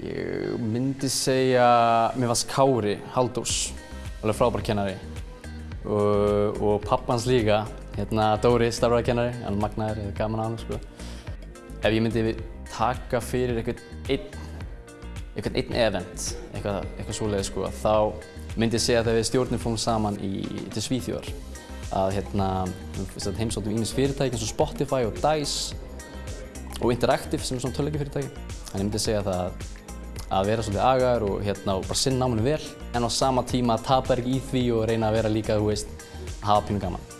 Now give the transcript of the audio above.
Ég myndi segja, mér varst Kári Halldórs, alveg frábær kennari og, og pappans líka, hérna Dóri starfræðakennari, hann magnaður, ég hef gaman á hann sko. Ef ég myndi taka fyrir einhvern einn, einhvern einn event, eitthvað, eitthvað svoleiði sko, þá myndi ég segja að þegar við stjórnum fórum saman í, til Svíþjóðar að hérna, heimsóttum ímis fyrirtæki eins og Spotify og DICE og Interactive sem er svona töluleikjafyrirtæki. Þannig ég myndi segja það að að vera svolítið agar og, hérna, og bara sinna náminu vel en á sama tíma tapar ekki í því og reyna að vera líka, þú veist, að hafa pínu gaman.